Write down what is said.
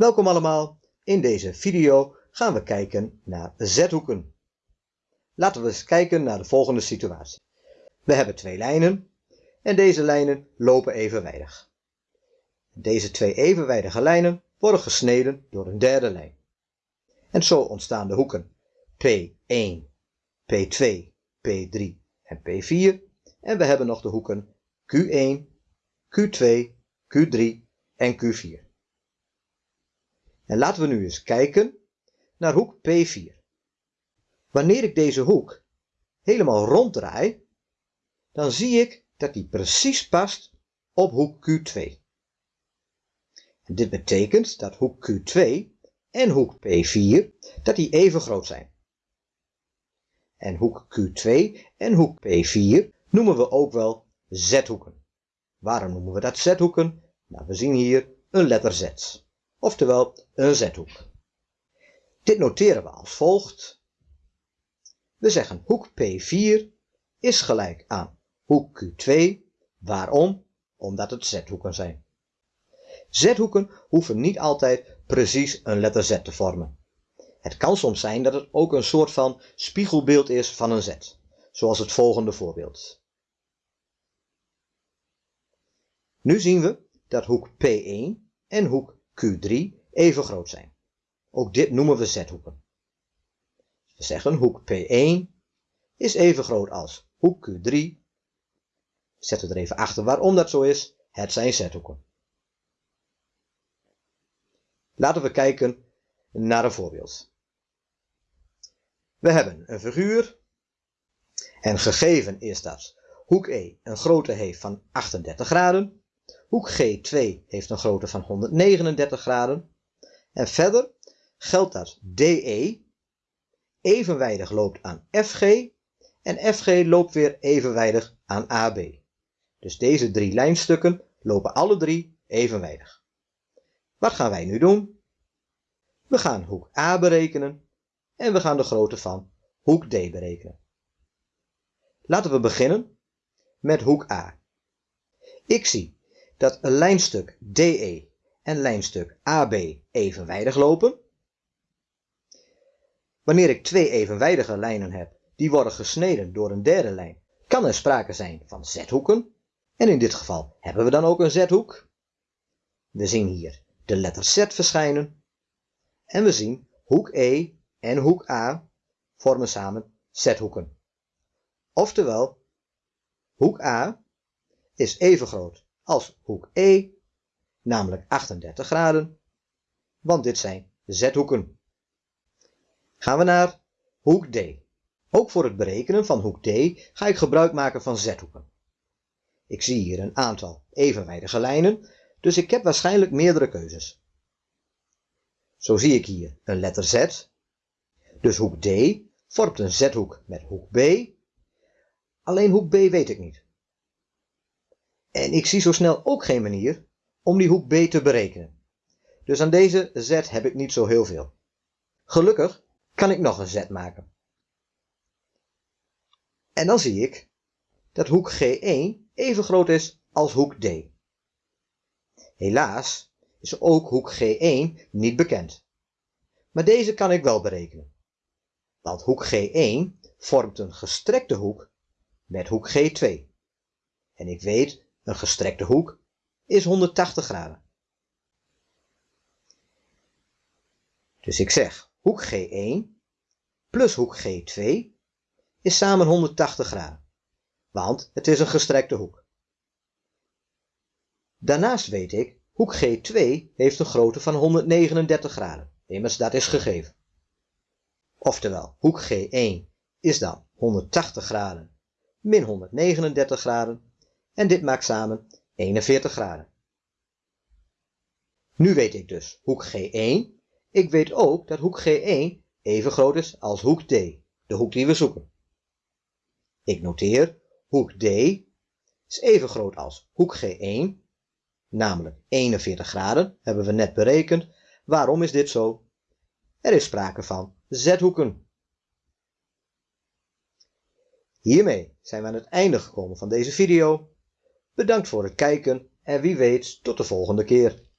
Welkom allemaal. In deze video gaan we kijken naar z-hoeken. Laten we eens kijken naar de volgende situatie. We hebben twee lijnen en deze lijnen lopen evenwijdig. Deze twee evenwijdige lijnen worden gesneden door een derde lijn. En zo ontstaan de hoeken P1, P2, P3 en P4. En we hebben nog de hoeken Q1, Q2, Q3 en Q4. En laten we nu eens kijken naar hoek P4. Wanneer ik deze hoek helemaal ronddraai, dan zie ik dat die precies past op hoek Q2. En dit betekent dat hoek Q2 en hoek P4 dat die even groot zijn. En hoek Q2 en hoek P4 noemen we ook wel z-hoeken. Waarom noemen we dat z-hoeken? Nou, we zien hier een letter Z oftewel een z-hoek. Dit noteren we als volgt. We zeggen hoek P4 is gelijk aan hoek Q2. Waarom? Omdat het z-hoeken zijn. Z-hoeken hoeven niet altijd precies een letter Z te vormen. Het kan soms zijn dat het ook een soort van spiegelbeeld is van een Z, zoals het volgende voorbeeld. Nu zien we dat hoek P1 en hoek Q3 even groot zijn. Ook dit noemen we z-hoeken. We zeggen hoek P1 is even groot als hoek Q3. We zetten er even achter waarom dat zo is. Het zijn z-hoeken. Laten we kijken naar een voorbeeld. We hebben een figuur en gegeven is dat hoek E een grootte heeft van 38 graden Hoek G2 heeft een grootte van 139 graden. En verder geldt dat DE evenwijdig loopt aan FG en FG loopt weer evenwijdig aan AB. Dus deze drie lijnstukken lopen alle drie evenwijdig. Wat gaan wij nu doen? We gaan hoek A berekenen en we gaan de grootte van hoek D berekenen. Laten we beginnen met hoek A. Ik zie dat lijnstuk DE en lijnstuk AB evenwijdig lopen. Wanneer ik twee evenwijdige lijnen heb die worden gesneden door een derde lijn, kan er sprake zijn van z-hoeken. En in dit geval hebben we dan ook een z-hoek. We zien hier de letter Z verschijnen. En we zien hoek E en hoek A vormen samen z-hoeken. Oftewel, hoek A is even groot als hoek E, namelijk 38 graden, want dit zijn z-hoeken. Gaan we naar hoek D. Ook voor het berekenen van hoek D ga ik gebruik maken van z-hoeken. Ik zie hier een aantal evenwijdige lijnen, dus ik heb waarschijnlijk meerdere keuzes. Zo zie ik hier een letter Z, dus hoek D vormt een z-hoek met hoek B. Alleen hoek B weet ik niet. En ik zie zo snel ook geen manier om die hoek B te berekenen. Dus aan deze z heb ik niet zo heel veel. Gelukkig kan ik nog een z maken. En dan zie ik dat hoek G1 even groot is als hoek D. Helaas is ook hoek G1 niet bekend. Maar deze kan ik wel berekenen. Want hoek G1 vormt een gestrekte hoek met hoek G2. En ik weet een gestrekte hoek is 180 graden. Dus ik zeg hoek G1 plus hoek G2 is samen 180 graden, want het is een gestrekte hoek. Daarnaast weet ik, hoek G2 heeft een grootte van 139 graden, immers dat is gegeven. Oftewel, hoek G1 is dan 180 graden min 139 graden en dit maakt samen 41 graden. Nu weet ik dus hoek G1. Ik weet ook dat hoek G1 even groot is als hoek D, de hoek die we zoeken. Ik noteer hoek D is even groot als hoek G1, namelijk 41 graden, hebben we net berekend. Waarom is dit zo? Er is sprake van z-hoeken. Hiermee zijn we aan het einde gekomen van deze video. Bedankt voor het kijken en wie weet tot de volgende keer.